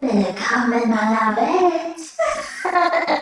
Willkommen, meiner Welt.